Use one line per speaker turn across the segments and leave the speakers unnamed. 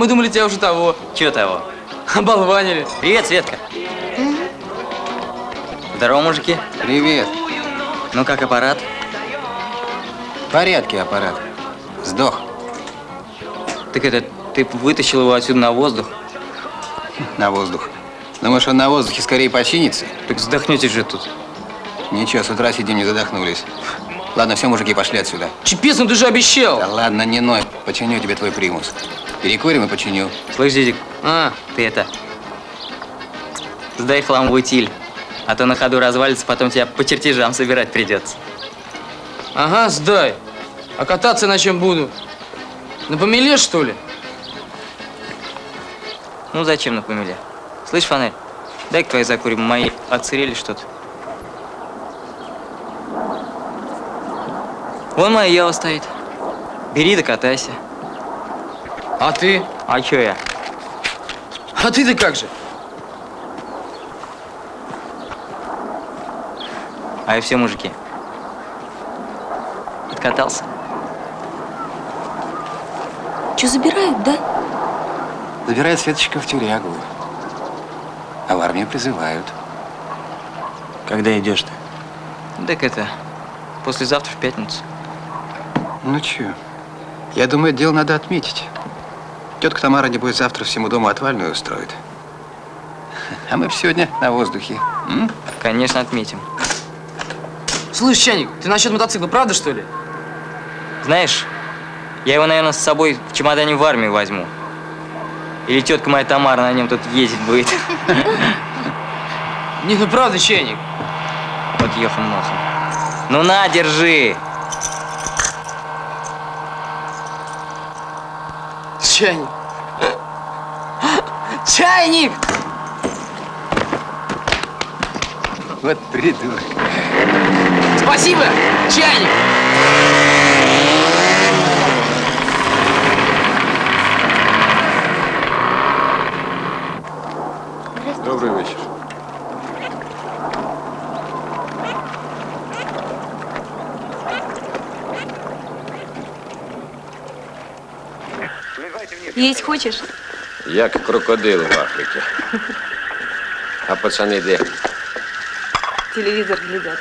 мы думали, тебя уже того.
Чего того?
Оболванили.
Привет, Светка. Здорово, мужики.
Привет.
Ну как аппарат?
В порядке аппарат. Сдох.
Так это, ты вытащил его отсюда на воздух?
На воздух. Думаешь, он на воздухе скорее починится?
Так сдохнете же тут.
Ничего, с утра сидим, не задохнулись. Ладно, все, мужики, пошли отсюда.
Чепец, ну ты же обещал.
Да ладно, не ной. Починю тебе твой примус. Перекурим и починю.
Слышь, Дидик,
А,
ты это... Сдай хлам в утиль. А то на ходу развалится, потом тебя по чертежам собирать придется.
ага, сдай. А кататься на чем буду? На помеле, что ли?
Ну зачем на помеле? Слышь, фонарь, дай-ка твои закурим, мои отсырели что-то. Вон моя Ева стоит. Бери да катайся.
А ты?
А чё я?
А ты-то как же?
А и все мужики. Откатался.
Что, забирают, да?
Забирает Светочка в тюрягу. А в армию призывают.
Когда идешь ты?
Так это, послезавтра в пятницу.
Ну чё? Я думаю, дело надо отметить. Тетка Тамара, небось, завтра всему дому отвальную устроит. А мы сегодня на воздухе. М?
Конечно, отметим.
Слышь, Чайник, ты насчет мотоцикла, правда, что ли?
Знаешь, я его, наверное, с собой в чемодане в армию возьму. Или тетка моя Тамара на нем тут ездить будет.
Не, ну правда, Чайник.
Вот ехом-махом. Ну на, держи!
Чайник. Чайник!
Вот придурок.
Спасибо, чайник!
Добрый вечер.
Есть хочешь?
Як крокодил в Африці. А пацани де?
Телевизор глядят.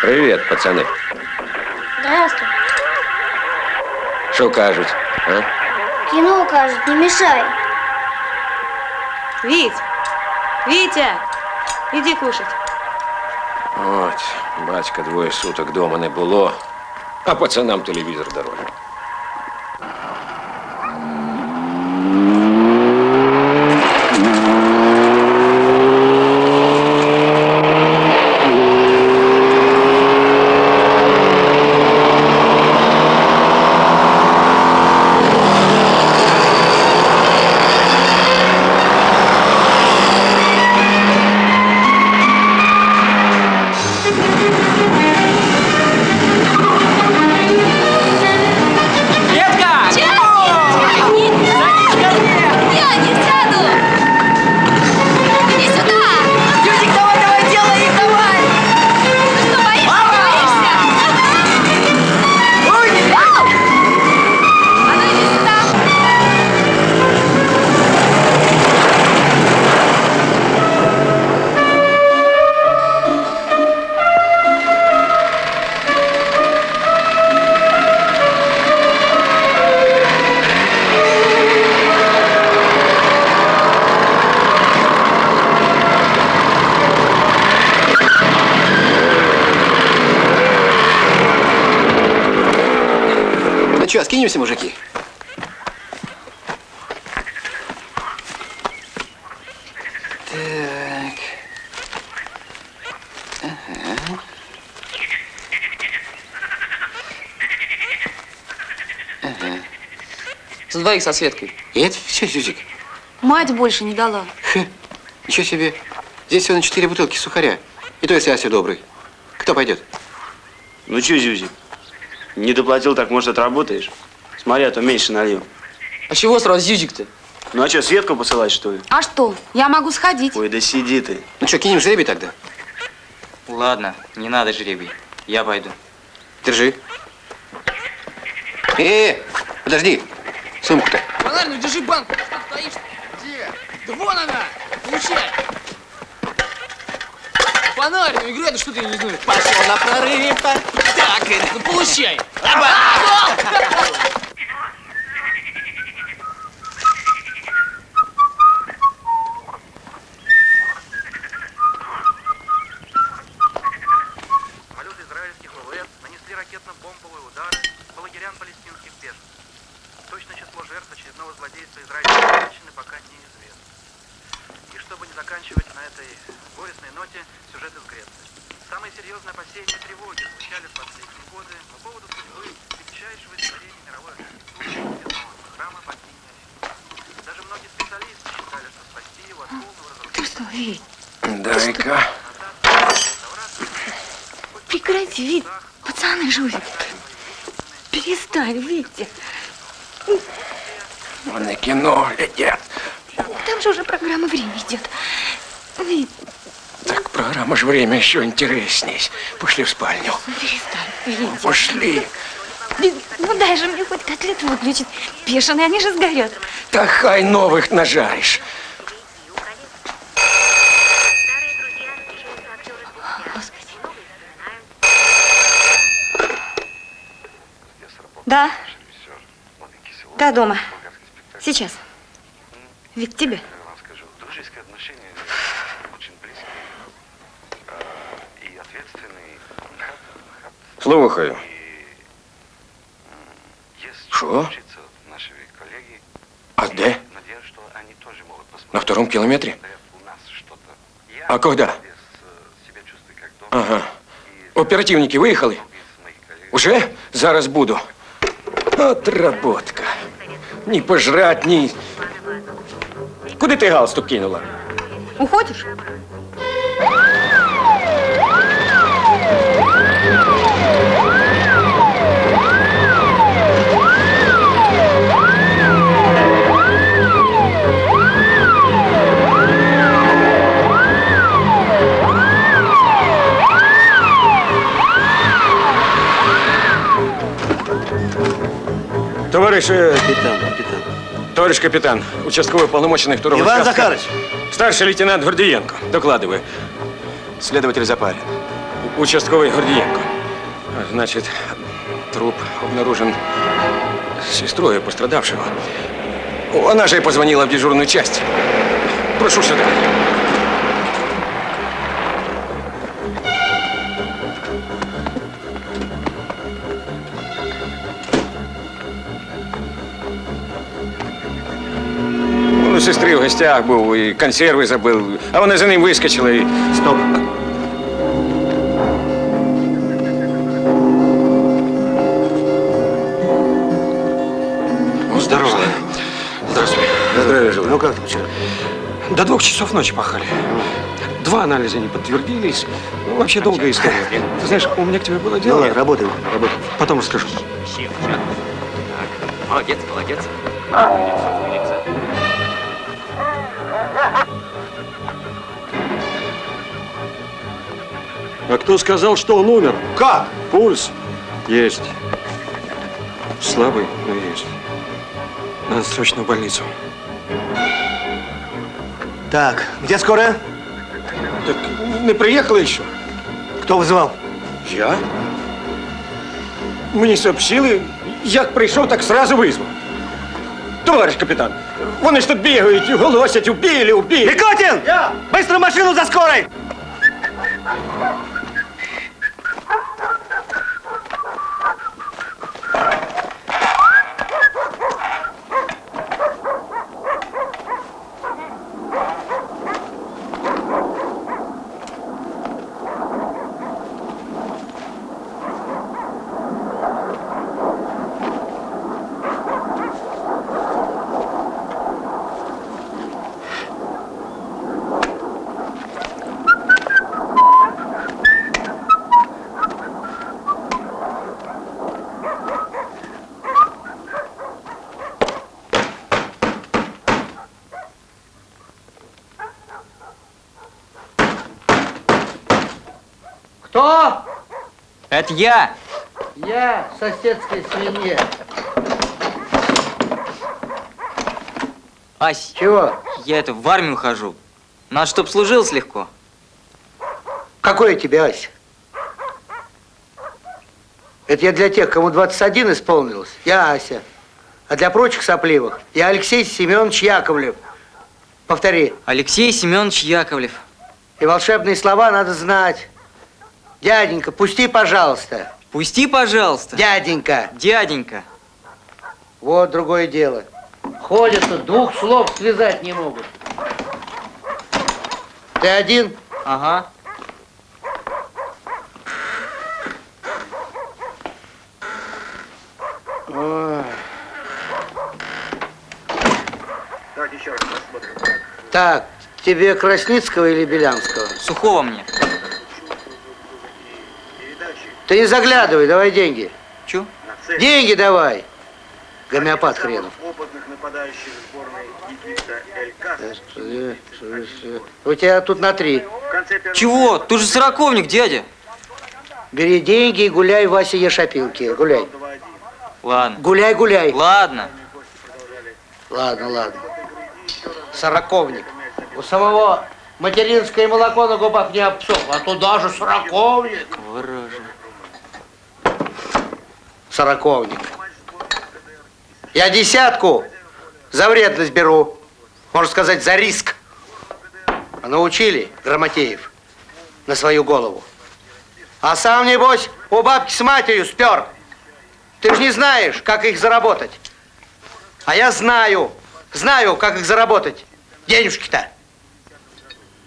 Привіт, пацани.
Здравствуй.
Що кажуть? А?
Кино кажет, не мешай.
Вить! Витя! Иди кушать.
От, батька двоє суток дома не було, а пацанам телевізор дорогий.
Двоих со Светкой.
И это все, Зюзик.
Мать больше не дала.
Хе, ничего себе. Здесь всего на четыре бутылки сухаря. И то, если Ася добрый. Кто пойдет?
Ну что, Зюзик, не доплатил, так может отработаешь? Смотри, а то меньше налил.
А чего сразу зюзик-то?
Ну а что, Светку посылать, что ли?
А что? Я могу сходить.
Ой, да сиди ты.
Ну что, кинем жребий тогда?
Ладно, не надо жребий. Я пойду.
Держи. Э, подожди. Сумку-то.
Фонарь, ну держи банку. Что ты стоишь? Где? Да вон она! Получай! Фонарь, ну играй, да что ты не знаешь? Пошел на прорыве. Так, это, ну получай!
Самолеты ноте, сюжет из Греции. Самые серьезные опасения и тревоги звучали в последние годы по поводу судьбы величайшего из творения мировой архитектуры храма богини Афины. Даже многие специалисты считали, что спасти его от полного разрушения?
Дай-ка.
Прекрати, Вить. Пацаны жулят. Перестань, Витя.
Вони кіно глядять.
Там же уже программа «Время» идет.
Так ж время еще интересней. Пошли в спальню.
перестань, Витя.
Пошли.
Ну дай же мне хоть котлет выключить. Бешеные, они же сгорят.
Та хай новых нажаришь.
Да. Да, дома. Сейчас. Вик, тебе.
Слухаю. Что? А
что они тоже могут посмотреть.
На втором километре? А когда?
э.
Ага. Оперативники выехали? Уже? Зараз буду. Отработка. Ні пожрать, ні. Куди ти галстук кинула?
Уходишь?
Товариш, э,
Капитан, капитан.
товарищ капитан, участковый полномоченный второго
Иван
участка.
Захарович.
Старший лейтенант Гордиенко. Докладываю.
Следователь Запарин.
Участковый Гордиенко. Значит, труп обнаружен сестрой пострадавшего. Она же и позвонила в дежурную часть. Прошу сюда. Сестри в гостях був і консерви забив, а вона за ним вискочила і.
Стоп.
Здорово. Здравствуй. Здравия желаю.
Ну как там вчера?
До двух часов ночи пахали. Два анализа не подтвердились. Ну, вообще долгая история. Ты знаешь, у меня к тебе было
Ну
дело.
ладно, работаем, работаем.
Потом расскажу.
Молодец, молодец.
А кто сказал, что он умер?
Как?
Пульс есть. Слабый, но есть. Надо срочно в больницу.
Так, где скорая?
Так не приїхали ще?
Кто вызывал?
Я? Мені сообщили, як прийшов, так сразу визвав. Товариш капітан, вони ж тут бігають і голосять, убили, убили.
Микотин! Быстро машину за скорой!
Это я.
Я, соседская свинья.
Ась,
Чего?
я это в армию хожу. Надо, чтоб служил легко.
Какой я тебе, Ася? Это я для тех, кому 21 исполнилось. Я Ася. А для прочих сопливых я Алексей Семенович Яковлев. Повтори.
Алексей Семенович Яковлев.
И волшебные слова надо знать. Дяденька, пусти, пожалуйста.
Пусти, пожалуйста.
Дяденька.
Дяденька.
Вот другое дело. Ходят двух слов связать не могут. Ты один?
Ага.
Ой.
Давайте еще раз посмотрим.
Так, тебе Красницкого или Белянского?
Сухого мне.
Ты не заглядывай, давай деньги.
Чё?
Деньги давай. Гомеопат хренов.
Опытных нападающих сборной Египта Эль Касс.
У тебя тут на три.
Чего? Ты же сороковник, дядя.
Бери деньги и гуляй, Вася, ешь опилки. Гуляй.
Ладно.
Гуляй, гуляй.
Ладно.
Ладно, ладно. Сороковник. У самого материнское молоко на губах не обсохло, а туда же сороковник.
Ворожа.
Сороковник. Я десятку за вредность беру. Можно сказать, за риск. А научили Грамотеев на свою голову. А сам, небось, у бабки с матерью спер. Ты же не знаешь, как их заработать. А я знаю, знаю, как их заработать. Денежки-то.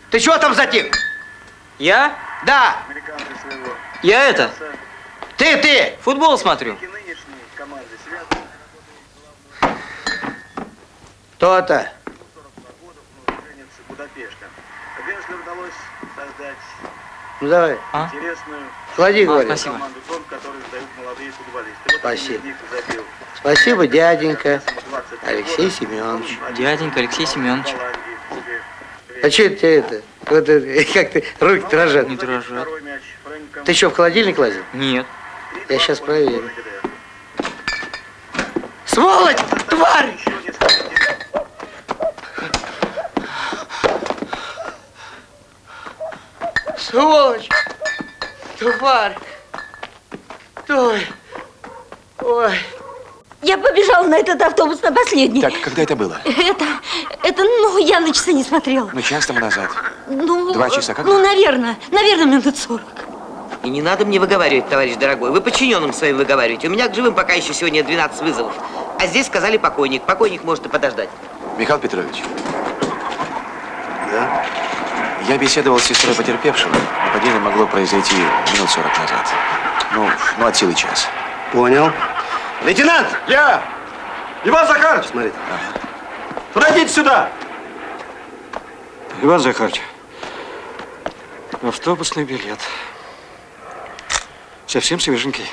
Ты чего там затих?
Я?
Да,
Я это,
ты, ты.
футбол смотрю.
и нынешней команды связаны
То-то.
уроженец Будапешта. Генслеру удалось создать
Ну давай,
А?
интересную
клади, говорю.
спасибо.
команду тон, которую сдают молодые футболисты. Вот
Спасибо. дяденька.
20
Алексей Семенович.
Дяденька Алексей Семенович.
А что это это? Вот это, как ты, руки дрожат.
Не дрожат.
Второй мяч Фрэнком.
Ты что, в холодильник лазил?
Нет.
Я сейчас проверю. Сволочь! Тварь! Сволочь! Тварь! Ой! Ой!
Я побежала на этот автобус на последний.
Так, когда это было?
Это, это, ну, я на часы не смотрела.
Ну, час тому назад.
Ну,
Два часа, когда?
Ну, наверное, наверное, минут сорок.
И не надо мне выговаривать, товарищ дорогой. Вы подчиненным своим выговариваете. У меня к живым пока еще сегодня 12 вызовов. А здесь сказали покойник. Покойник может и подождать.
Михаил Петрович. Да? Я беседовал с сестрой потерпевшего. Нападение могло произойти минут 40 назад. Ну, ну от силы час.
Понял. Лейтенант!
Я! Иван Захарович!
Смотри.
Пройдите сюда! Иван Захарович, автобусный билет. Совсем свеженький.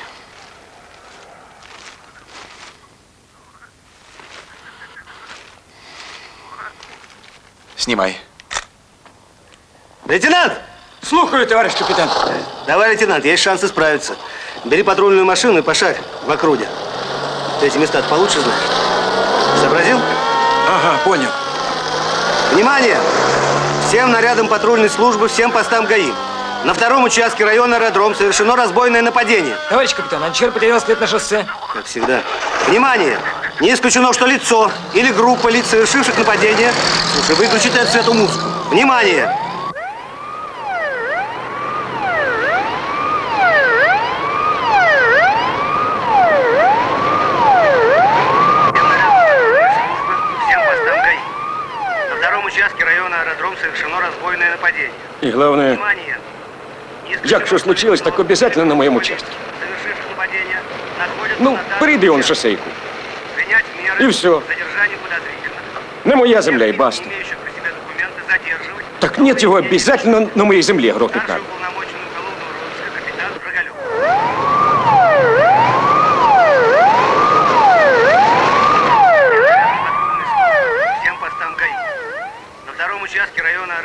Снимай.
Лейтенант!
Слухаю, товарищ капитан.
Давай, лейтенант, есть шансы справиться. Бери патрульную машину и пошарь в округе. Ты эти места получше знаешь? Сообразил?
Ага, понял.
Внимание! Всем нарядам патрульной службы, всем постам ГАИ. На втором участке района аэродром совершено разбойное нападение.
Товарищ капитан, Анчер потерял след на шоссе.
Как всегда. Внимание! Не исключено, что лицо или группа лиц, совершивших нападение... Слушай, выключите отсюда эту музыку. Внимание!
Всем постам ГАИ. На втором участке района аэродром совершено разбойное нападение.
И главное,
Внимание!
Як что случилось, так обязательно на моем участке. Ну, прибей он
меры
И
подозрительных.
На моя земля и баста. Так нет его обязательно на моей земле грохнуть надо.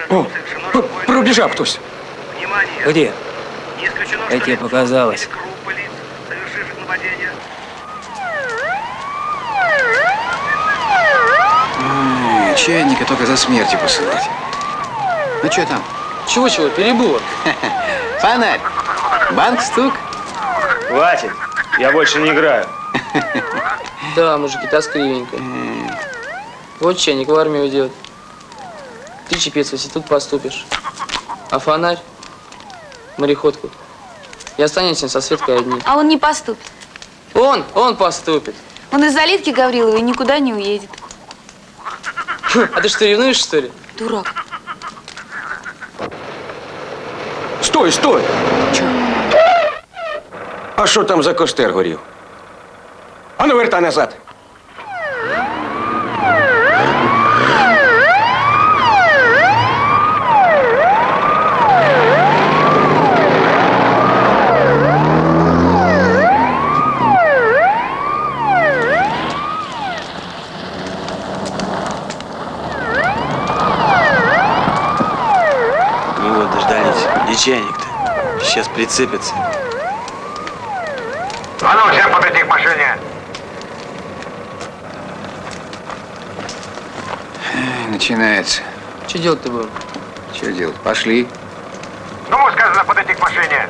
О, пробежал
нападение.
Ктось.
Внимание!
Где?
Как тебе показалось?
Чайника только за смертью посылать. Ну что там?
Чего-чего, перебор.
Фонарь. Банк стук.
Хватит, я больше не играю.
Да, мужики, тоскливенько. Вот чайник в армию уйдет. Ты, чепец, если тут поступишь. А фонарь? Мореходку. И останемся со Светкой одни.
А он не поступит.
Он, он поступит.
Он из-за Литки Гавриловой никуда не уедет.
А ты что, ревнуешь, что ли?
Дурак.
Стой, стой! А що там за костер горів? А ну вертай назад.
Ну вот, дождались. Где чайник-то? Сейчас прицепится.
А ну, всем подойти к машине.
Начинается.
Что делать-то будем?
Что делать? Пошли.
Кому сказано подойти к машине?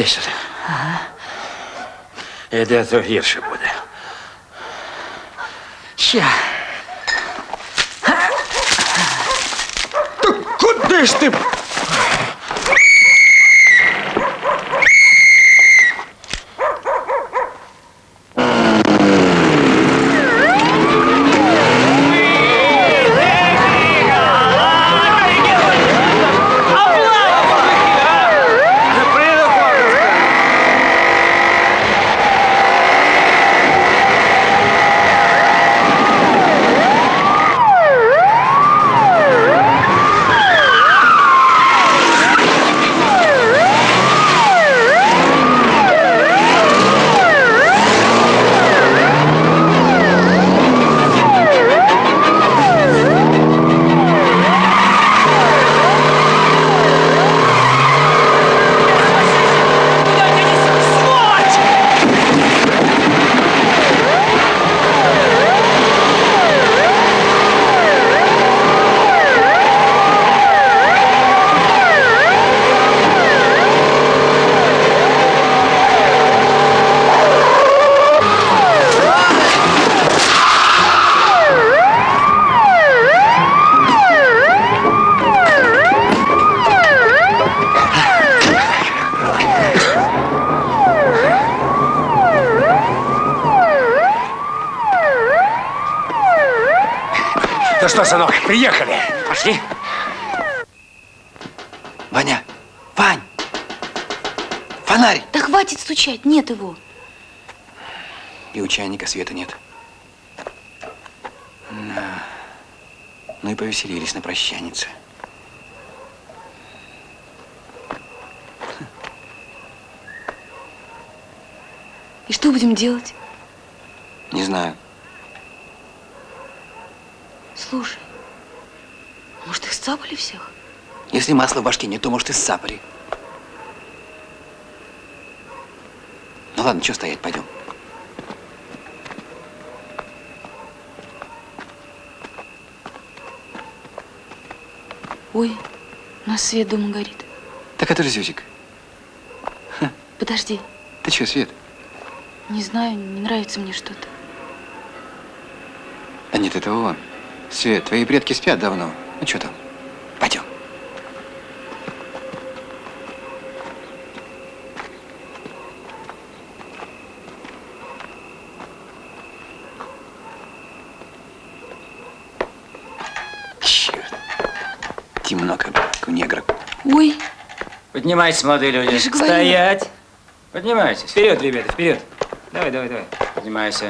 Іди сюди. Іди, а то гірше Приехали.
Пошли.
Ваня! Вань! Фонарь!
Да хватит стучать, нет его.
И у чайника света нет. На. Ну и повеселились на прощанице.
И что будем делать?
Не знаю.
Слушай, может их сцапали всех?
Если масло в башке нет, то может и сцапали. Ну ладно, что стоять, пойдем.
Ой, у нас свет дома горит.
Так это Зюзик.
Подожди,
Ты что, Свет?
не знаю, не нравится мне что-то.
А нет, это он. Свет, твои предки спят давно. Ну что там? Пойдем. Черт. Темно, как у негра.
Ой,
Поднимайтесь, молодые люди. Стоять. Поднимайтесь. Вперед, ребята, вперед. Давай, давай, давай. Поднимайся.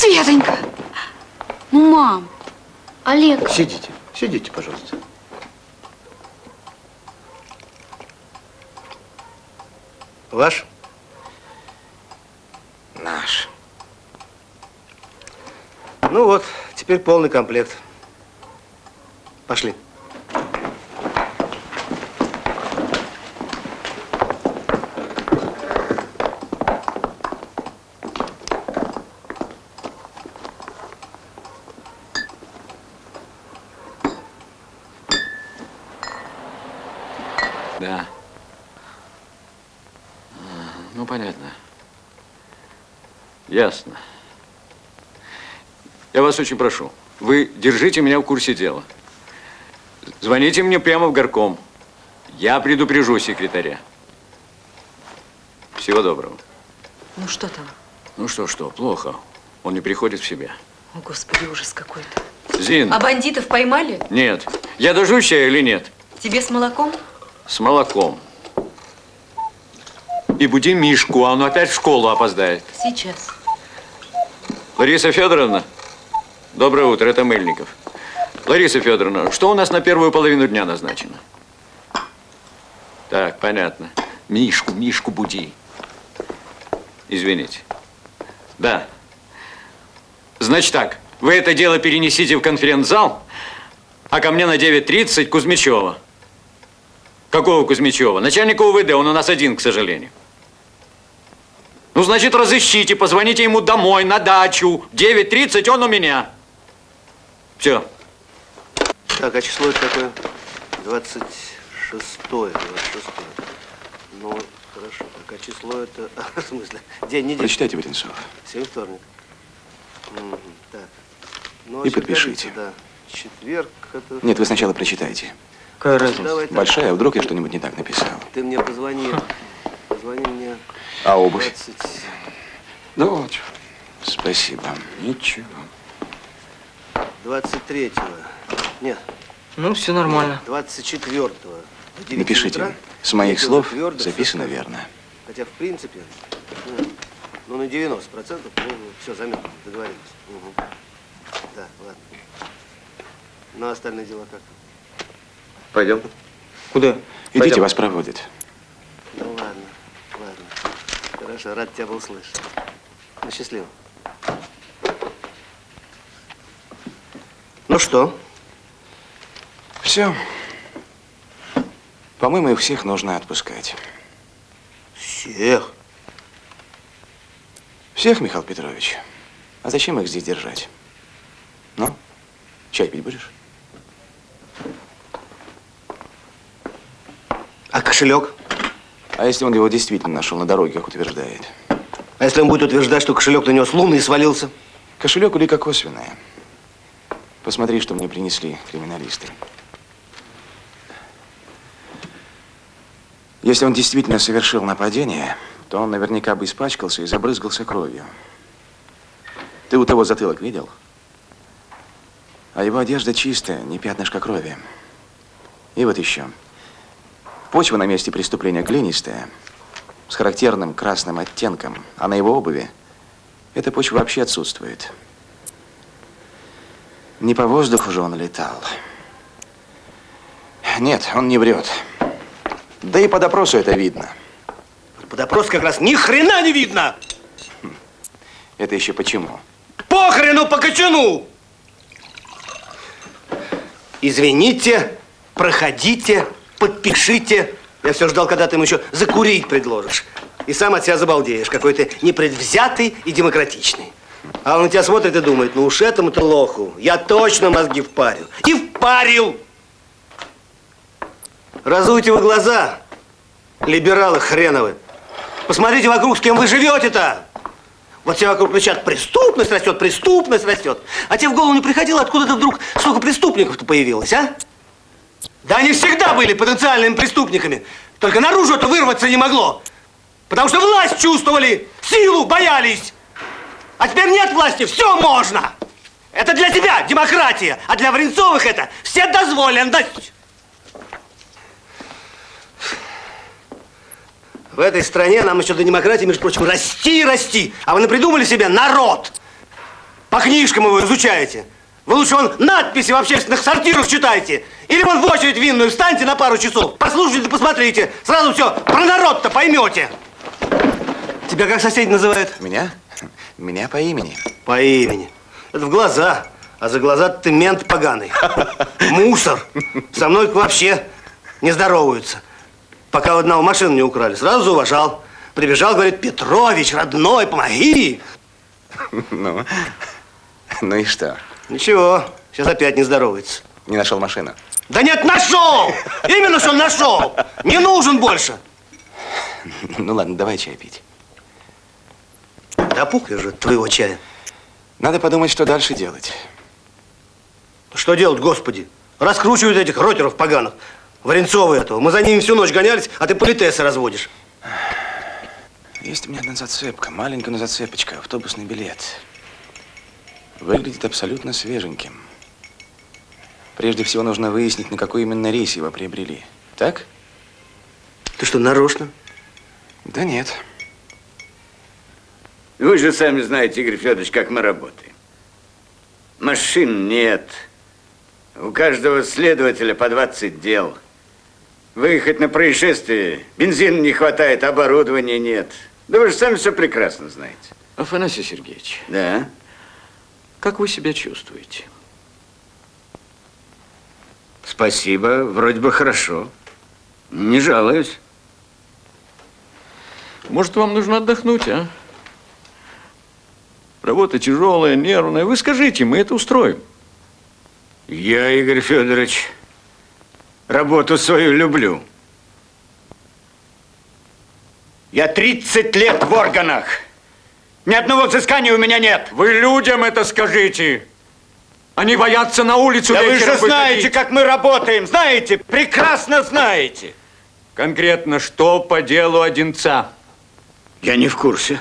Светонька! Ну, мам,
Олег,
Сидите, сидите, пожалуйста. Ваш?
Наш.
Ну вот, теперь полный комплект. Пошли.
Да. А, Ну, понятно. Ясно. Я вас очень прошу, вы держите меня в курсе дела. Звоните мне прямо в горком. Я предупрежу секретаря. Всего доброго.
Ну что там?
Ну что, что, плохо. Он не приходит в себя.
О, Господи, ужас какой-то.
Зин,
А бандитов поймали?
нет. Я дождусь чая или нет?
Тебе с молоком?
С молоком. И буди Мишку, а он опять в школу опоздает.
Сейчас.
Лариса Федоровна, доброе утро, это Мельников. Лариса Федоровна, что у нас на первую половину дня назначено? Так, понятно. Мишку, Мишку буди. Извините. Да. Значит так, вы это дело перенесите в конференц-зал, а ко мне на 9.30 Кузьмичева. Какого Кузьмичева? Начальника УВД, он у нас один, к сожалению. Ну, значит, разыщите, позвоните ему домой, на дачу. 9.30 он у меня. Все.
Так, а число это какое? 26 26 Ну, хорошо. Так, а число это... В смысле? День недели.
Прочитайте, Варенцов.
Сегодня вторник. Мгм, Так. Ну,
И
а четверг,
подпишите.
Да. Четверг это...
Нет, вы сначала прочитайте.
Какая
Давай так.
Большая, а вдруг я что-нибудь не так написал?
Ты мне позвони. Позвони мне.
А обувь?
20...
Дочь. Спасибо. Ничего.
23-го. Нет.
Ну, все нормально.
24-го. в 9
Напишите.
утра.
С моих слов
твердо, всё
записано
сказано.
верно.
Хотя, в принципе, ну, ну на 90 процентов, ну, все, заметно, договорились. Мгм. Да, ладно. Ну, а остальные дела как?
Пойдем.
Куда?
Идите,
Пойдем.
вас проводят.
Ну, ладно. Хорошо, рад тебя был слышать. Ну, счастливо. Ну что?
Все. По-моему, их всех нужно отпускать.
Всех?
Всех, Михаил Петрович. А зачем их здесь держать? Ну, чай пить будешь?
А кошелек?
А если он его действительно нашел на дороге, как утверждает?
А если он будет утверждать, что кошелек на него с луны и свалился?
Кошелек улика косвенная. Посмотри, что мне принесли криминалисты. Если он действительно совершил нападение, то он наверняка бы испачкался и забрызгался кровью. Ты у того затылок видел? А его одежда чистая, не пятнышко крови. И вот еще. Почва на месте преступления глинистая, с характерным красным оттенком, а на его обуви эта почва вообще отсутствует. Не по воздуху же он летал. Нет, он не врет. Да и по допросу это видно.
По допросу как раз ни хрена не видно!
Это еще почему?
Похрену по кочану! Извините, проходите, подпишите. Я все ждал, когда ты ему еще закурить предложишь. И сам от себя забалдеешь, какой ты непредвзятый и демократичный. А он на тебя смотрит и думает, ну уж этому-то лоху я точно мозги впарю. И впарил! Разуйте вы глаза, либералы хреновы. Посмотрите вокруг, с кем вы живете-то. Вот все вокруг кричат, преступность растет, преступность растет. А тебе в голову не приходило, откуда-то вдруг столько преступников-то появилось, а? Да они всегда были потенциальными преступниками. Только наружу это вырваться не могло. Потому что власть чувствовали, силу боялись. А теперь нет власти, все можно. Это для тебя демократия, а для Варенцовых это вседозволенность. В этой стране нам еще до демократии, между прочим, расти и расти. А вы напридумали себе народ. По книжкам его изучаете. Вы лучше вон надписи в общественных сортирах читайте. Или вон в очередь винную встаньте на пару часов. Послушайте, посмотрите. Сразу все про народ-то поймете. Тебя как соседи называют?
Меня? Меня по имени.
По имени. Это в глаза. А за глаза ты мент поганый. Мусор. Со мной вообще не здороваются. Пока у одного машину не украли. Сразу зауважал. Прибежал, говорит, Петрович, родной, помоги.
Ну, ну и что?
Ничего, сейчас опять не здоровается.
Не нашел машину?
Да нет, нашел! Именно что нашел! Не нужен больше!
Ну ладно, давай чай пить.
Да пух же твоего чая.
Надо подумать, что дальше делать.
Что делать, господи? Раскручивают этих ротеров поганых. Варенцовы этого. Мы за ними всю ночь гонялись, а ты политесы разводишь.
Есть у меня одна зацепка, маленькая, но зацепочка, автобусный билет. Выглядит абсолютно свеженьким. Прежде всего нужно выяснить, на какой именно рейс его приобрели. Так?
Ты что, нарочно?
Да нет.
Вы же сами знаете, Игорь Федорович, как мы работаем. Машин нет. У каждого следователя по 20 дел. Выехать на происшествие, бензина не хватает, оборудования нет. Да вы же сами все прекрасно знаете.
Афанасий Сергеевич.
Да?
Как вы себя чувствуете?
Спасибо, вроде бы хорошо. Не жалуюсь.
Может, вам нужно отдохнуть, а? Работа тяжелая, нервная. Вы скажите, мы это устроим.
Я, Игорь Федорович, работу свою люблю. Я 30 лет в органах. Ни одного взыскания у меня нет.
Вы людям это скажите. Они боятся на улицу
Да вы же знаете,
выходить.
как мы работаем. Знаете, прекрасно знаете.
Конкретно, что по делу Одинца?
Я не в курсе.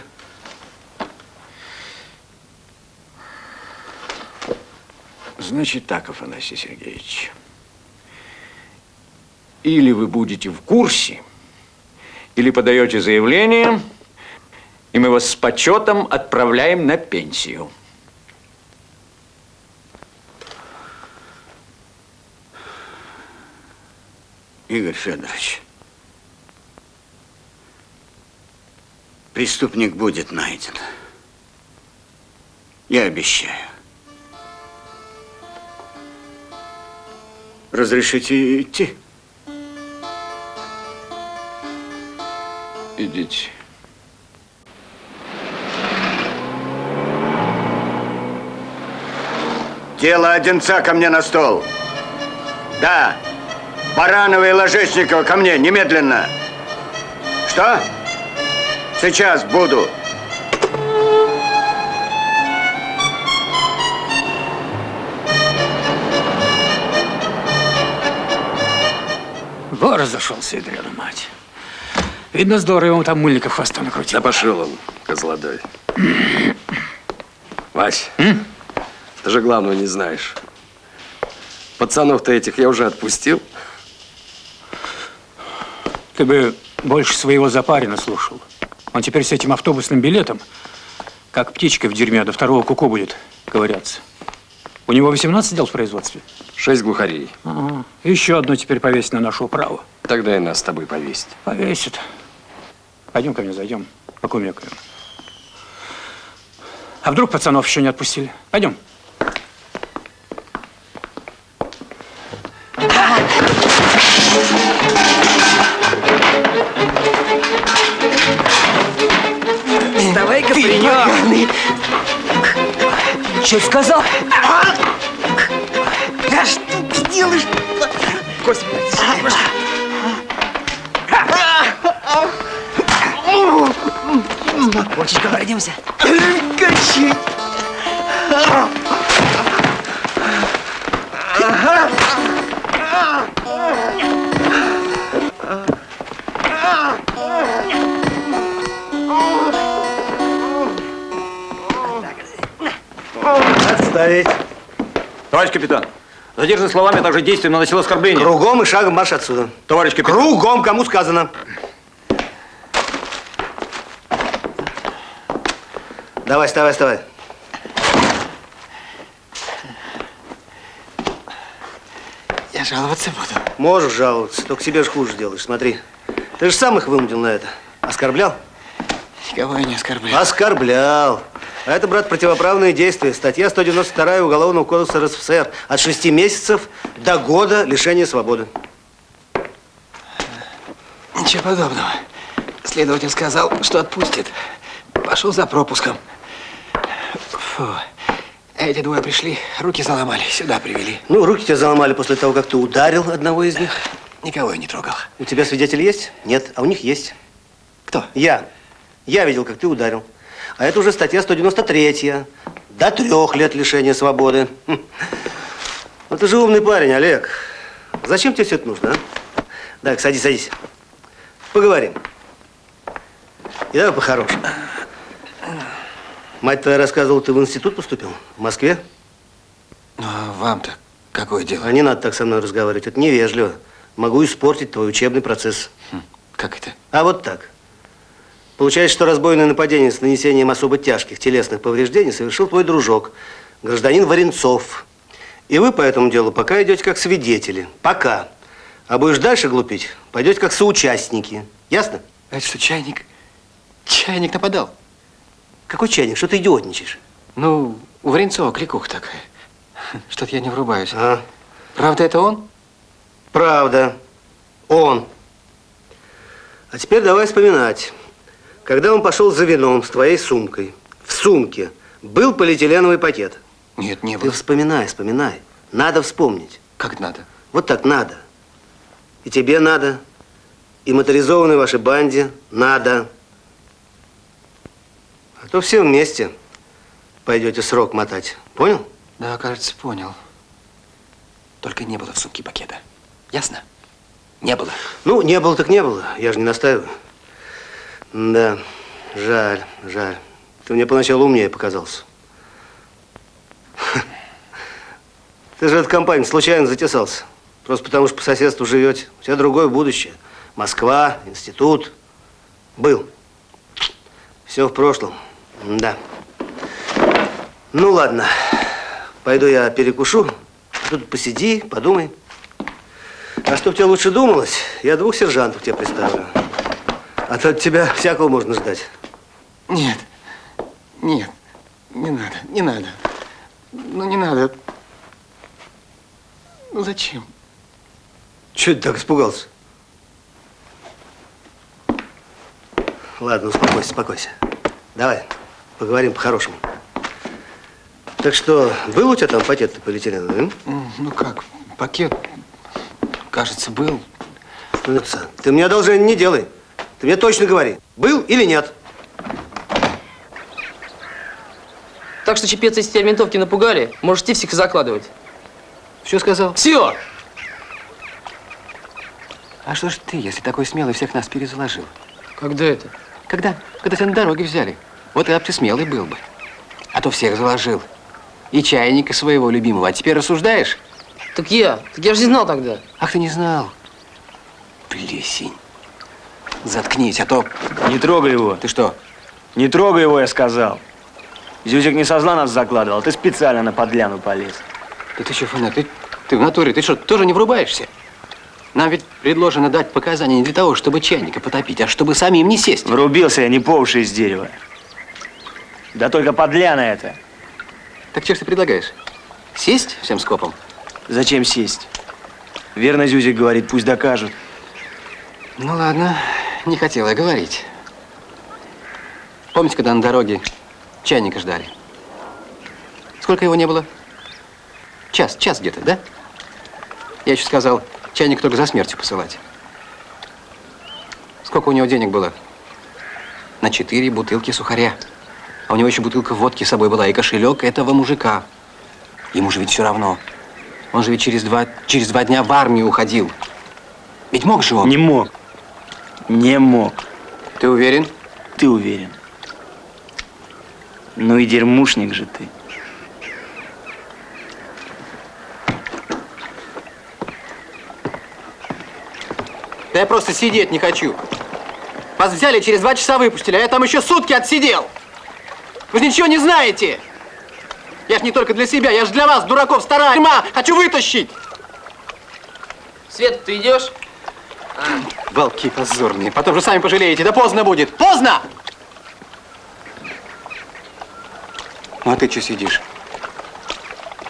Значит так, Афанасий Сергеевич. Или вы будете в курсе, или подаете заявление, и мы вас с почетом отправляем на пенсию.
Игорь Федорович, преступник будет найден. Я обещаю. Разрешите идти?
Идите.
Дело Одинца ко мне на стол. Да. Баранова и Ложечникова ко мне немедленно. Что? Сейчас буду.
Во разошелся, ядрена мать. Видно, здорово ему там мыльников хвоста накрутил.
Да пошел он, козлодой. Вась, ты же главного не знаешь. Пацанов-то этих я уже отпустил.
Ты бы больше своего запарина слушал. Он теперь с этим автобусным билетом, как птичка в дерьме, до второго куку будет ковыряться. У него 18 дел в производстве.
Шесть глухарей.
Ага. Еще одно теперь повесить на нашу управу.
Тогда и нас с тобой повесить.
Повесит. Пойдем ко мне зайдем, покумекаем. А вдруг пацанов еще не отпустили? Пойдем.
Вставай-ка, паренек. Что сказал?
Да что ты делаешь?
Господи, Кочечка, пройдемся.
Качи.
Отставить.
Товарищ капитан, задержанный словами, а также действием наносил оскорбление.
Кругом и шагом марш отсюда.
Товарищ капитан.
Кругом, кому сказано. Давай, вставай, вставай.
Я жаловаться буду.
Можешь жаловаться, только себе же хуже делаешь. Смотри, ты же сам их вынудил на это. Оскорблял?
Никого я не оскорблял.
Оскорблял. А это, брат, противоправные действия. Статья 192 Уголовного кодекса РСФСР. От шести месяцев до года лишения свободы.
Ничего подобного. Следователь сказал, что отпустит. Пошел за пропуском. Фу. Эти двое пришли, руки заломали, сюда привели.
Ну, руки тебя заломали после того, как ты ударил одного из них.
Никого я не трогал.
У тебя свидетель есть? Нет, а у них есть.
Кто?
Я. Я видел, как ты ударил. А это уже статья 193. До трех лет лишения свободы. Хм. Ну, ты же умный парень, Олег. Зачем тебе все это нужно, а? Так, садись, садись. Поговорим. И давай по-хорошему. Мать твоя рассказывала, ты в институт поступил? В Москве?
Ну, а вам-то какое дело?
А не надо так со мной разговаривать. Это невежливо. Могу испортить твой учебный процесс.
Как это?
А вот так. Получается, что разбойное нападение с нанесением особо тяжких телесных повреждений совершил твой дружок, гражданин Варенцов. И вы по этому делу пока идете как свидетели. Пока. А будешь дальше глупить, пойдете как соучастники. Ясно?
А это что, чайник? Чайник нападал.
Какой чайник? Что ты идиотничаешь?
Ну, у Варенцова кликуха такая. Что-то я не врубаюсь.
А?
Правда, это он?
Правда. Он. А теперь давай вспоминать. Когда он пошел за вином с твоей сумкой, в сумке был полиэтиленовый пакет.
Нет, не
Ты
было.
вспоминай, вспоминай. Надо вспомнить.
Как надо?
Вот так надо. И тебе надо, и моторизованной вашей банде надо. А то все вместе пойдете срок мотать. Понял?
Да, кажется, понял. Только не было в сумке пакета. Ясно? Не было.
Ну, не было так не было. Я же не настаиваю. Да, жаль, жаль. Ты мне поначалу умнее показался. Ты же эту компанию случайно затесался. Просто потому, что по соседству живете. У тебя другое будущее. Москва, институт. Был. Все в прошлом. Да. Ну, ладно. Пойду я перекушу. Тут посиди, подумай. А чтоб тебе лучше думалось, я двух сержантов тебе представлю. А то от тебя всякого можно ждать.
Нет. Нет. Не надо. Не надо. Ну, не надо. Ну, зачем?
Чего ты так испугался? Ладно, успокойся, успокойся. Давай, поговорим по-хорошему. Так что, был у тебя там пакет полиэтиленовый?
Ну, как? Пакет, кажется, был.
Ну, ты мне одолжение не делай. Ты мне точно говори, был или нет.
Так что, чепец, если тебя ментовки напугали, можешь идти всех закладывать.
Все сказал?
Все!
А что ж ты, если такой смелый, всех нас перезаложил?
Когда это?
Когда? Когда тебя на дороге взяли. Вот и об ты смелый был бы. А то всех заложил. И чайника своего любимого. А теперь рассуждаешь?
Так я, так я же не знал тогда.
Ах, ты не знал. Плесень. Заткнись, а то...
Не трогай его.
Ты что?
Не трогай его, я сказал. Зюзик не со зла нас закладывал, ты специально на подляну полез.
Да ты что, Фаня, ты, ты в натуре, ты что, тоже не врубаешься? Нам ведь предложено дать показания не для того, чтобы чайника потопить, а чтобы самим не сесть.
Врубился я не по уши из дерева. Да только подляна это.
Так что ж ты предлагаешь? Сесть всем скопом?
Зачем сесть? Верно Зюзик говорит, пусть докажут.
Ну ладно, не хотела говорить. Помните, когда на дороге чайника ждали? Сколько его не было? Час, час где-то, да? Я еще сказал, чайник только за смертью посылать. Сколько у него денег было? На четыре бутылки сухаря. А у него еще бутылка водки с собой была и кошелек этого мужика. Ему же ведь все равно. Он же ведь через два, через два дня в армию уходил. Ведь мог же он?
Не мог. Не мог.
Ты уверен?
Ты уверен. Ну и дерьмушник же ты.
Да я просто сидеть не хочу. Вас взяли, через два часа выпустили, а я там еще сутки отсидел. Вы же ничего не знаете. Я ж не только для себя, я ж для вас, дураков, старая тюрьма, хочу вытащить.
Свет, ты идешь?
Волки позорные, потом же сами пожалеете, да поздно будет, поздно! Ну а ты что сидишь?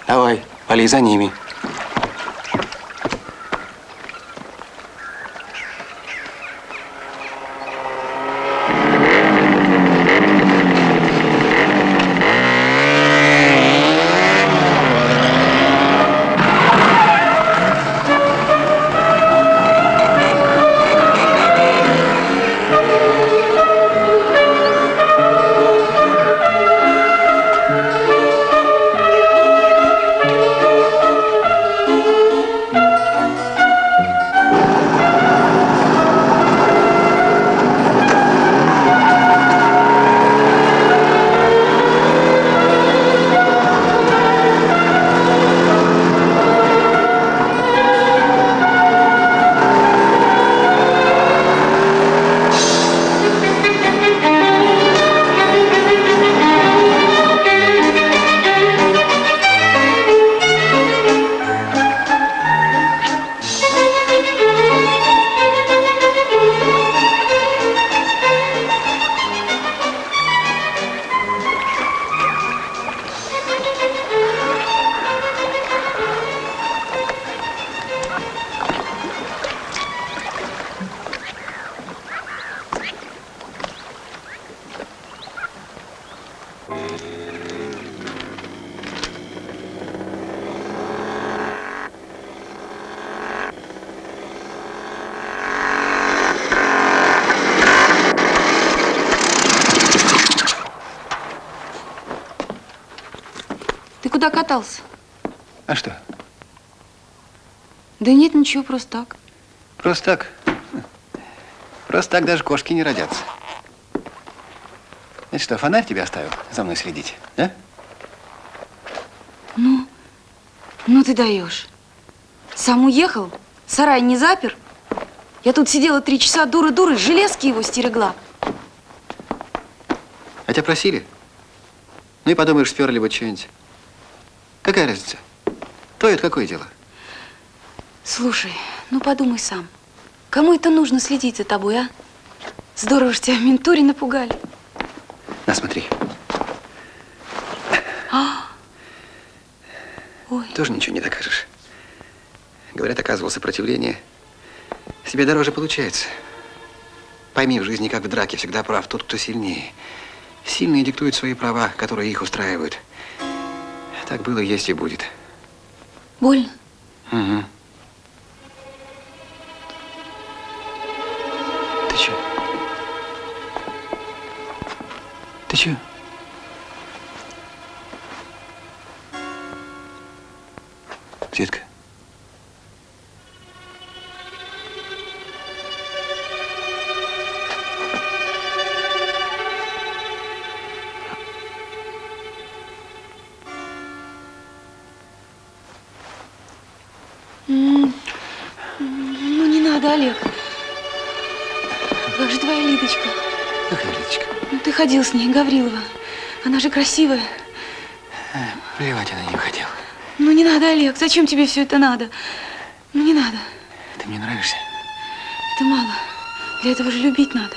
Давай, полей за ними.
Катался?
А что?
Да нет, ничего, просто так.
Просто так. Просто так даже кошки не родятся. Это что, фонарь тебе оставил за мной следить, да?
Ну, ну ты даешь. Сам уехал, сарай не запер. Я тут сидела три часа дура-дура, железки его стерегла.
А тебя просили? Ну и подумаешь, сперли бы что-нибудь. Какая разница? То это какое дело?
Слушай, ну подумай сам. Кому это нужно следить за тобой, а? Здорово ж тебя в ментуре напугали.
На, смотри.
А, Ой.
Тоже ничего не докажешь. Говорят, оказывал сопротивление. Себе дороже получается. Пойми, в жизни, как в драке, всегда прав тот, кто сильнее. Сильные диктуют свои права, которые их устраивают. Так было, есть и будет.
Больно?
Угу. Ты чё? Ты чё? Светка.
Ну не надо, Олег. Как же твоя Лидочка?
Какая Лидочка?
Ну ты ходил с ней, Гаврилова. Она же красивая.
Плевать она не хотела.
Ну не надо, Олег. Зачем тебе все это надо? Ну не надо.
Ты мне нравишься.
Это мало. Для этого же любить надо.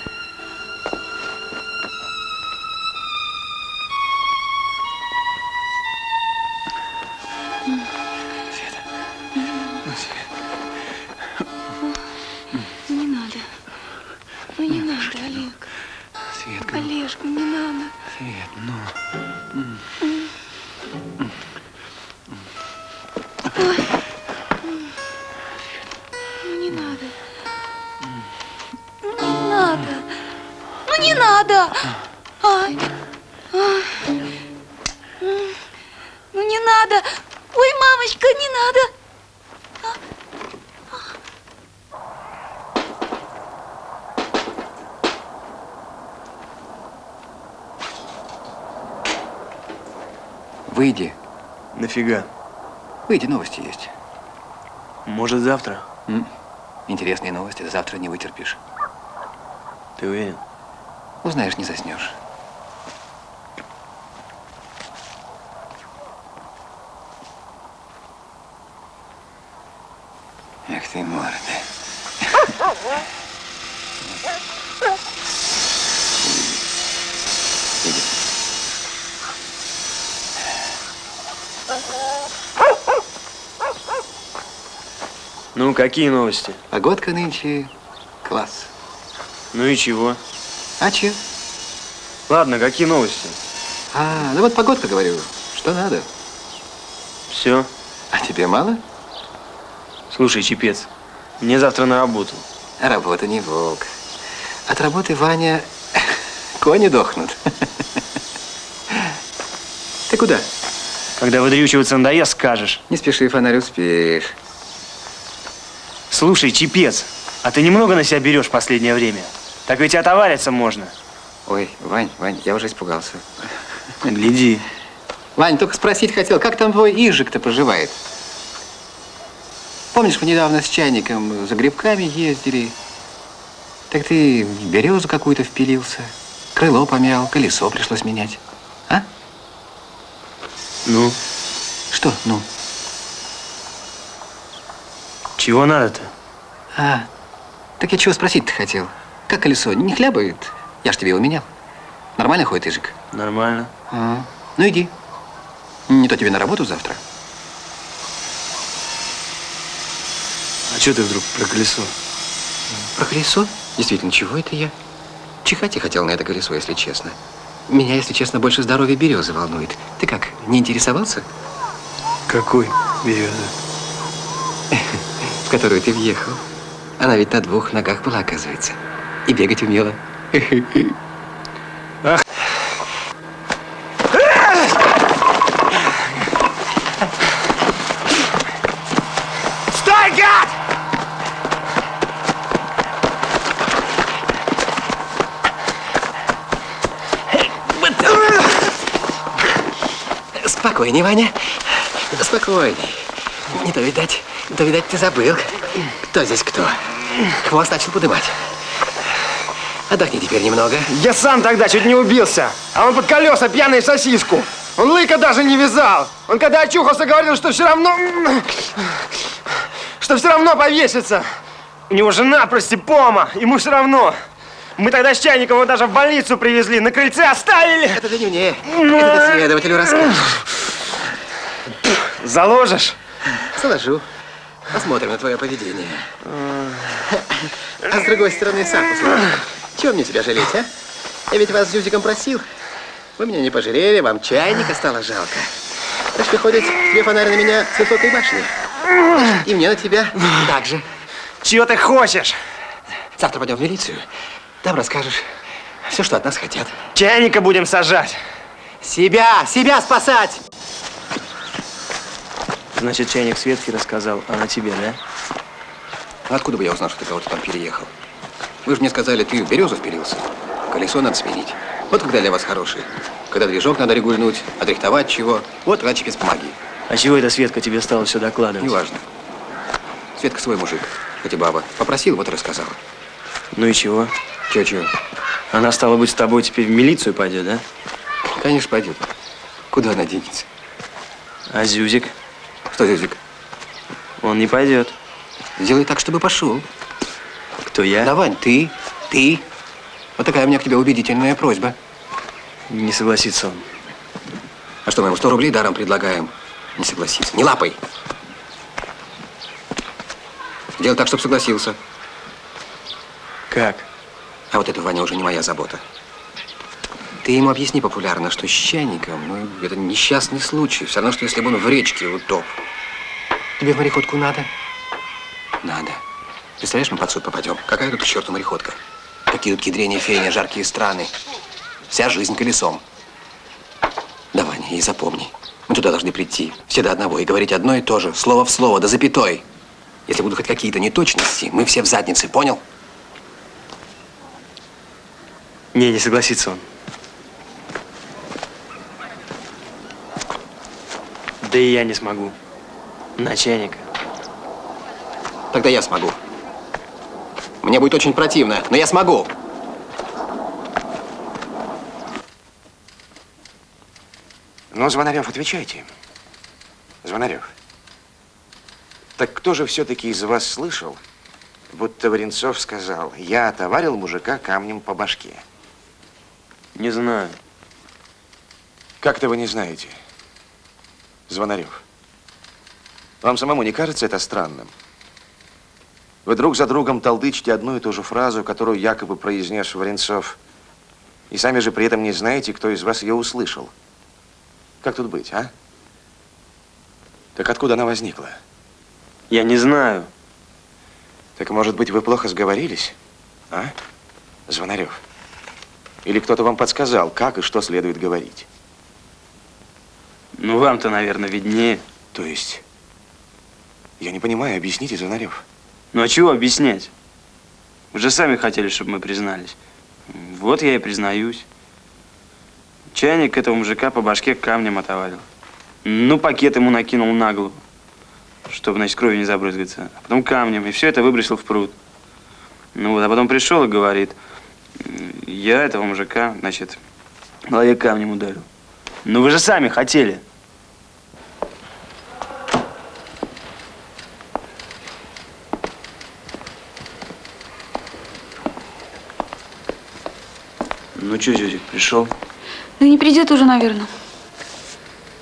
Выйди, новости есть.
Может, завтра?
М? Интересные новости, завтра не вытерпишь.
Ты уверен?
Узнаешь, не заснешь. Эх ты, морда. Иди.
Ну, какие новости?
Погодка нынче класс.
Ну и чего?
А че?
Ладно, какие новости?
А, ну вот погодка, говорю. Что надо?
Все.
А тебе мало?
Слушай, Чепец, мне завтра на работу.
А работа не волк. От работы, Ваня, кони дохнут. Ты куда?
Когда выдрючиваться надоест, скажешь.
Не спеши, фонарь, успеешь.
Слушай, Чепец, а ты немного на себя берешь в последнее время? Так ведь отовариться можно.
Ой, Вань, Вань, я уже испугался.
Гляди.
Вань, только спросить хотел, как там твой Ижик-то поживает? Помнишь, мы недавно с чайником за грибками ездили? Так ты в березу какую-то впилился, крыло помял, колесо пришлось менять. А?
Ну?
Что, ну?
Чего надо-то?
А, так я чего спросить-то хотел? Как колесо, не хлябает? Я ж тебе его менял. Нормально ходит Ижик?
Нормально.
А, ну иди. Не то тебе на работу завтра.
А что ты вдруг про колесо?
Про колесо? Действительно, чего это я? Чихать я хотел на это колесо, если честно. Меня, если честно, больше здоровье березы волнует. Ты как, не интересовался?
Какой березы?
которую ты въехал. Она ведь на двух ногах была, оказывается. И бегать умела.
Стой, гад!
Спокойнее, Ваня. Спокойнее. Не то, видать, не то, видать, ты забыл. Кто здесь кто? Хвост начал подымать. Отдохни теперь немного.
Я сам тогда чуть не убился. А он под колеса пьяный сосиску. Он лыка даже не вязал. Он когда очухался, говорил, что все равно... Что все равно повесится. У него жена простипома. Ему все равно. Мы тогда с Чайником его даже в больницу привезли. На крыльце оставили.
Это ты не мне. Это ты следователю расскажешь.
Заложишь?
Заложу. Посмотрим на твое поведение. А с другой стороны, сам послушай. Чего мне тебя жалеть, а? Я ведь вас с Зюзиком просил. Вы меня не пожалели, вам чайника стало жалко. Так что ходит тебе фонарь на меня с высокой башни. И мне на тебя так же.
Чего ты хочешь?
Завтра пойдем в милицию. Там расскажешь все, что от нас хотят.
Чайника будем сажать.
Себя, себя спасать!
Значит, чайник Светке рассказал, а на тебе, да?
А откуда бы я узнал, что ты кого-то там переехал? Вы же мне сказали, ты в березу впилился. Колесо надо сменить. Вот когда для вас хороший. Когда движок надо регульнуть, отрихтовать чего. Вот тогда без помоги.
А чего эта Светка тебе стала все докладывать?
Неважно. Светка свой мужик, хоть и баба. Попросил, вот и рассказала.
Ну и чего?
Чего-чего?
Она, стала быть, с тобой теперь в милицию пойдет, да?
Конечно, пойдет. Куда она денется?
А Зюзик?
Что Зюзик?
Он не пойдет.
Сделай так, чтобы пошел.
Кто я?
Да, Вань, ты, ты. Вот такая у меня к тебе убедительная просьба.
Не согласится он.
А что, мы ему 100 рублей даром предлагаем? Не согласится. Не лапай. Делай так, чтобы согласился.
Как?
А вот это, Ваня, уже не моя забота. Ты ему объясни популярно, что с чайником, ну, это несчастный случай. Все равно, что если бы он в речке утоп. Тебе в мореходку надо? Надо. Представляешь, мы под суд попадем. Какая тут к черту мореходка? Какие тут кедрения, феяния, жаркие страны. Вся жизнь колесом. Да, Ваня, и запомни. Мы туда должны прийти. Все до одного. И говорить одно и то же. Слово в слово, до запятой. Если будут хоть какие-то неточности, мы все в заднице. Понял?
Не, не согласится он. Да и я не смогу. Начальник.
Тогда я смогу. Мне будет очень противно, но я смогу.
Ну, Звонарев, отвечайте. Звонарев. Так кто же все-таки из вас слышал, будто Варенцов сказал, я отоварил мужика камнем по башке?
Не знаю.
Как-то вы не знаете. Звонарев. Вам самому не кажется это странным? Вы друг за другом толдычите одну и ту же фразу, которую якобы произнес Варенцов, и сами же при этом не знаете, кто из вас ее услышал. Как тут быть, а? Так откуда она возникла?
Я не знаю.
Так, может быть, вы плохо сговорились? А? Звонарев. Или кто-то вам подсказал, как и что следует говорить?
Ну, вам-то, наверное, виднее.
То есть? Я не понимаю, объясните, Звонарев.
Ну, а чего объяснять? Вы же сами хотели, чтобы мы признались. Вот я и признаюсь. Чайник этого мужика по башке камнем отоварил. Ну, пакет ему накинул на голову, чтобы, значит, кровью не забрызгаться. А потом камнем, и все это выбросил в пруд. Ну вот, а потом пришел и говорит, я этого мужика, значит, голове камнем ударил. Ну вы же сами хотели. Ну что, Зюзик, пришел?
Да не придет уже, наверное.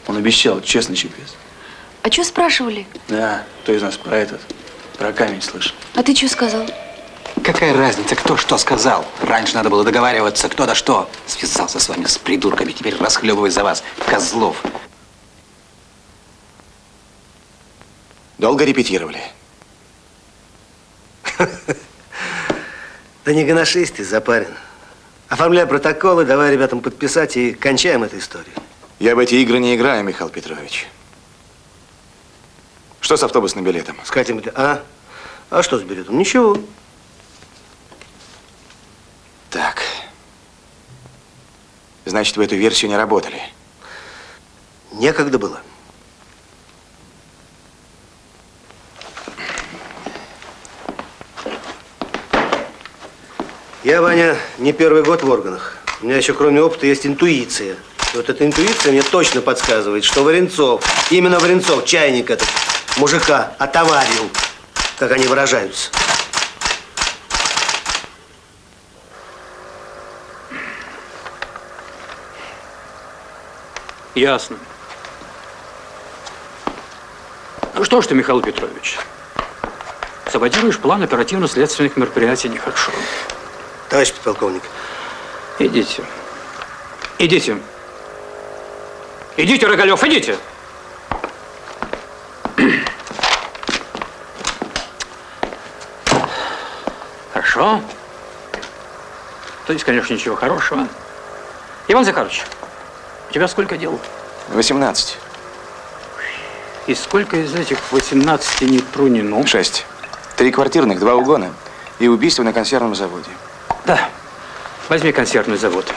Он обещал, честный чепец.
А что спрашивали?
Да, кто из нас про этот, про камень слышал.
А ты что сказал?
Какая разница, кто что сказал? Раньше надо было договариваться, кто да что. Связался с вами, с придурками, теперь расхлебывай за вас, козлов.
Долго репетировали?
Да не гоношись ты, запарен. Оформляй протоколы, давай ребятам подписать и кончаем эту историю.
Я в эти игры не играю, Михаил Петрович. Что с автобусным билетом?
С Катей, а? А что с билетом? Ничего.
Так. Значит, вы эту версию не работали?
Некогда было. Я, Ваня, не первый год в органах. У меня еще кроме опыта есть интуиция. И вот эта интуиция мне точно подсказывает, что Варенцов, именно Варенцов, чайник этот, мужика отоварил, как они выражаются.
Ясно. Ну что ж ты, Михаил Петрович, саботируешь план оперативно-следственных мероприятий нехорошо.
Товарищ подполковник.
Идите. Идите. Идите, Рогалев, идите. Хорошо. То есть, конечно, ничего хорошего. Иван Захарович, у тебя сколько дел?
18.
И сколько из этих 18 не трунено?
Шесть. Три квартирных, два угона и убийство на консервном заводе.
Да. Возьми консервный завод.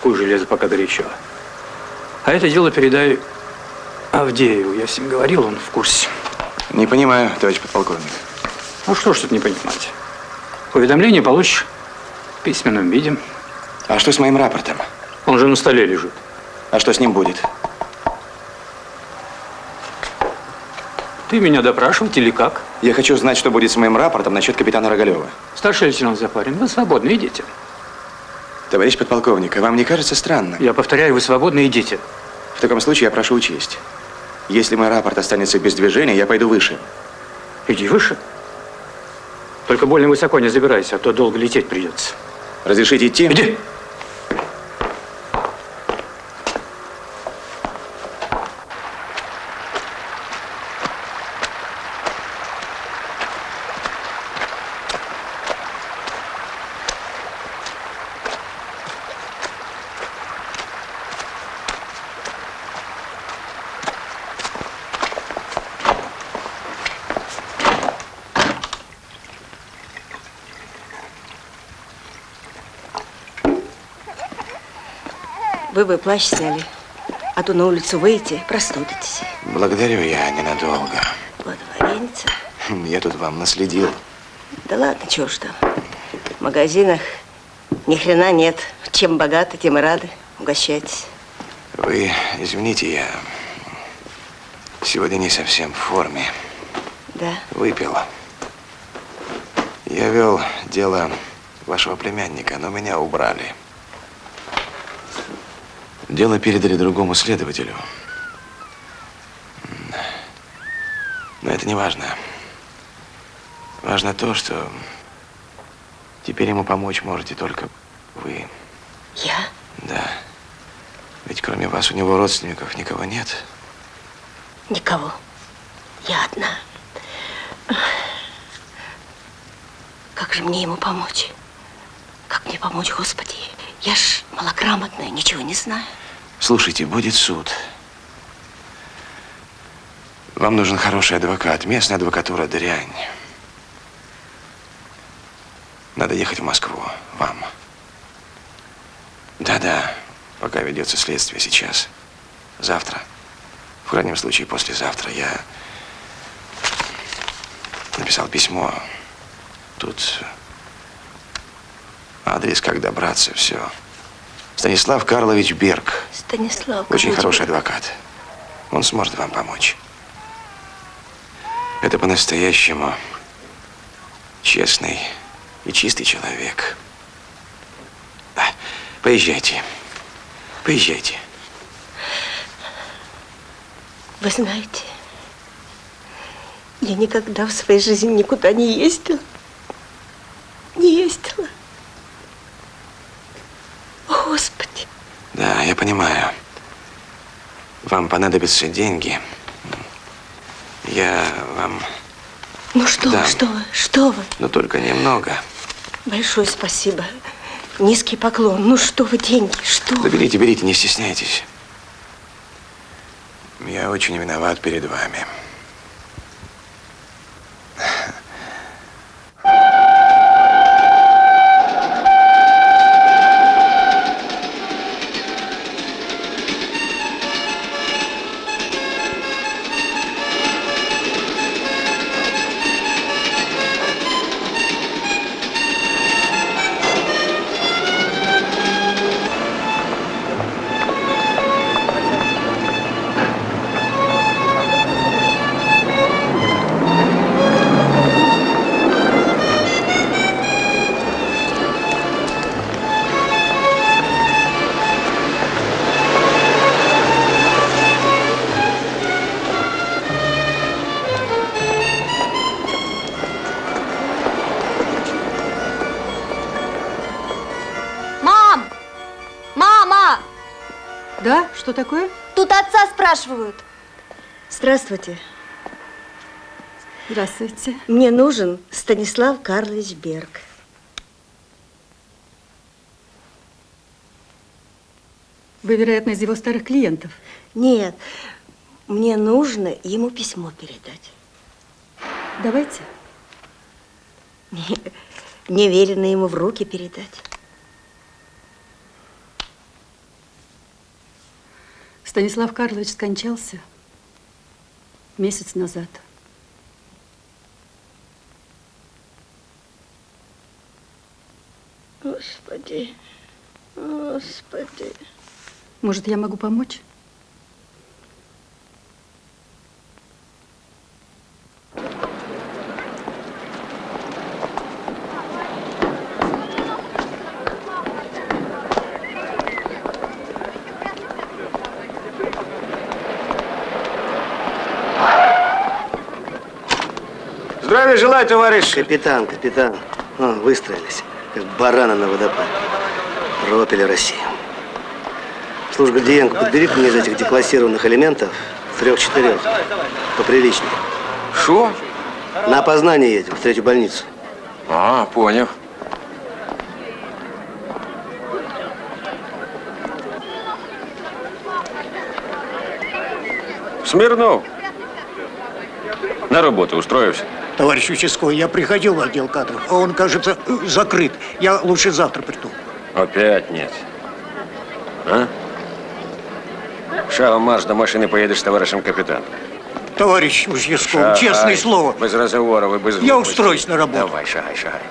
Куй железо, пока горячо. А это дело передай Авдееву. Я с ним говорил, он в курсе.
Не понимаю, товарищ подполковник.
Ну что ж тут не понимать? Уведомление получишь в письменном виде.
А что с моим рапортом?
Он же на столе лежит.
А что с ним будет?
Ты меня допрашивать или как?
Я хочу знать, что будет с моим рапортом насчет капитана Рогалева.
Старший лейтенант Запарин, вы свободны, идите.
Товарищ подполковник, а вам не кажется странно?
Я повторяю, вы свободны, идите.
В таком случае я прошу учесть. Если мой рапорт останется без движения, я пойду выше.
Иди выше. Только больно высоко не забирайся, а то долго лететь придется.
Разрешите идти?
Иди.
Плащ сняли, а то на улицу выйти, простудитесь.
Благодарю, я ненадолго.
Вот вареница.
Я тут вам наследил.
Да ладно, чего ж там. В магазинах ни хрена нет. Чем богаты, тем и рады. Угощайтесь.
Вы извините, я сегодня не совсем в форме.
Да.
Выпил. Я вел дело вашего племянника, но меня убрали. Дело передали другому следователю. Но это не важно. Важно то, что теперь ему помочь можете только вы.
Я?
Да. Ведь кроме вас у него родственников никого нет.
Никого. Я одна. Как же мне ему помочь? Как мне помочь, Господи? Я ж малограмотная, ничего не знаю.
Слушайте, будет суд. Вам нужен хороший адвокат. Местная адвокатура дрянь. Надо ехать в Москву. Вам. Да-да. Пока ведется следствие сейчас. Завтра. В крайнем случае, послезавтра я написал письмо. Тут адрес, как добраться, все. Станислав Карлович Берг.
Станислав.
Очень хороший адвокат. Он сможет вам помочь. Это по-настоящему честный и чистый человек. А, Поезжайте. Поезжайте.
Вы знаете, я никогда в своей жизни никуда не ездила. Не ездила. О, Господи.
Да, я понимаю. Вам понадобятся деньги. Я вам...
Ну что
Да.
вы, что вы, что вы?
Но только немного.
Большое спасибо. Низкий поклон. Ну что вы, деньги, что
Да
вы?
берите, берите, не стесняйтесь. Я очень виноват перед вами.
Здравствуйте.
Здравствуйте.
Мне нужен Станислав Карлович Берг.
Вы, вероятно, из его старых клиентов.
Нет, мне нужно ему письмо передать.
Давайте.
Мне, мне велено ему в руки передать.
Станислав Карлович скончался месяц назад.
Господи, Господи.
Может, я могу помочь?
Желаю, товарищ.
Капитан, капитан. О, выстроились, как бараны на водопад. Пропили Россию. Слушай, Гордиенко, подбери мне из этих деклассированных элементов трех-четырех. Поприличнее.
Шо?
На опознание едем, в третью больницу.
А, понял. Смирнов. На работу устроился
Товарищ участковый, я приходил в отдел кадров, а он, кажется, закрыт. Я лучше завтра приду.
Опять нет. А? Шагом марш до машины поедешь с товарищем капитаном.
Товарищ участковый,
Шагай.
честное слово.
Без разговоров и без
Я
глупостей.
устроюсь на работу.
Давай, шагай, шагай.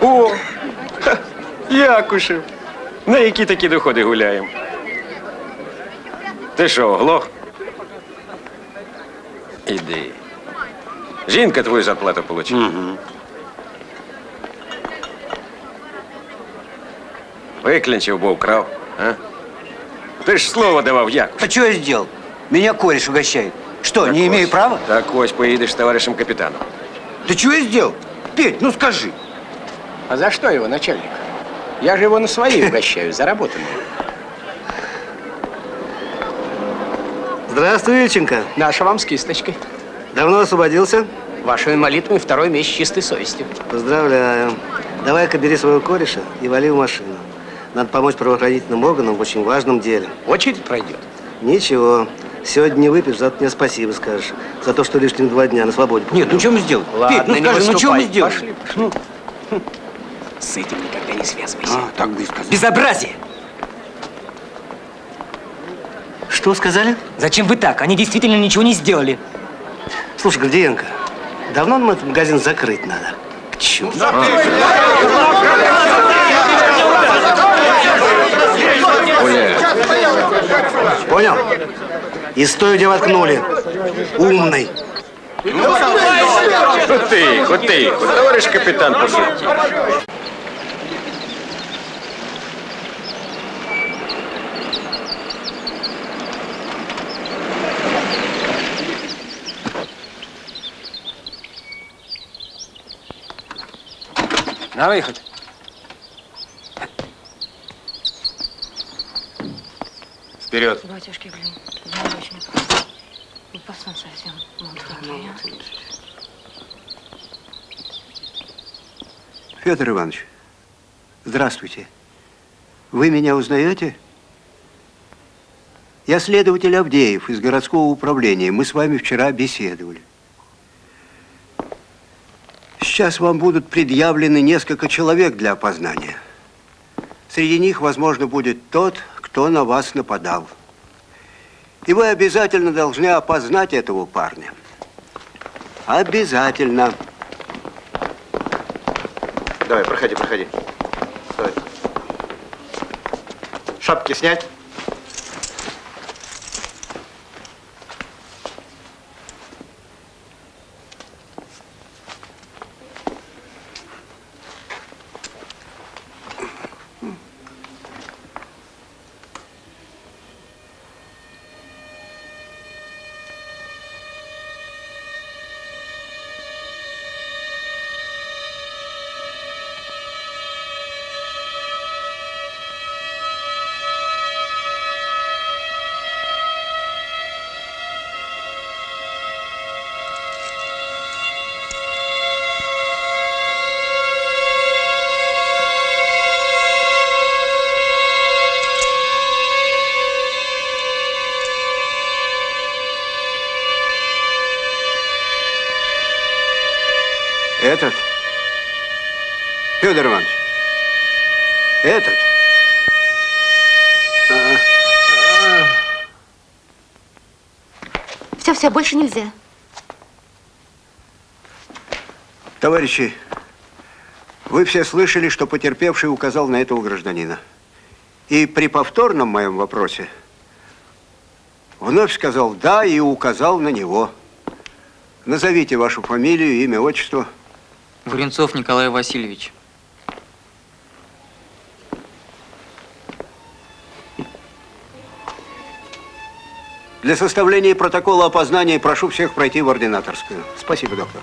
О, ха, Якушев. На які такі доходи гуляємо? Ти що, оглох? Іди. Жінка твою зарплату получила. Виклінчив, бо вкрав. А? Ти ж слово давав як?
А что я сделал? Меня кореш угощает. Что, не имею права?
Так ось поїдеш з товаришем капітаном.
Да что я сделал? Петь, ну скажи.
А за что его, начальник? Я же его на свои угощаю, заработанные.
Здравствуй, Ильченко.
Наша вам с кисточкой.
Давно освободился?
Вашими молитвами второй месяц чистой совестью.
Поздравляю. Давай-ка бери своего кореша и вали в машину. Надо помочь правоохранительным органам в очень важном деле.
Очередь пройдет.
Ничего. Сегодня не выпьешь, завтра мне спасибо скажешь. За то, что лишних два дня на свободе. Нет, ну что мы сделали?
Ладно,
Петь, ну
не
скажи, ну что мы
выступай.
сделали?
Пошли, пошли. С этим никогда не связывайся.
А, так бы и сказал.
Безобразие!
Что сказали?
Зачем вы так? Они действительно ничего не сделали.
Слушай, Гордиенко, давно нам этот магазин закрыть надо? К черту. Понял? И стой, где воткнули. Умный.
Ну тихо, тихо. Товариш капітан пошутив.
На выход.
Вперед.
Батюшки, блин, я очень опасно совсем.
Федор Иванович, здравствуйте. Вы меня узнаете? Я следователь Авдеев из городского управления. Мы с вами вчера беседовали. Сейчас вам будут предъявлены несколько человек для опознания. Среди них, возможно, будет тот, кто на вас нападал. И вы обязательно должны опознать этого парня. Обязательно.
Давай, проходи, проходи. Стой. Шапки снять.
Федор Иванович. Этот? А, а.
Все, все, больше нельзя.
Товарищи, вы все слышали, что потерпевший указал на этого гражданина. И при повторном моем вопросе вновь сказал «да» и указал на него. Назовите вашу фамилию, имя, отчество.
Варенцов Николай Васильевич.
Для составления протокола опознания прошу всех пройти в ординаторскую. Спасибо, доктор.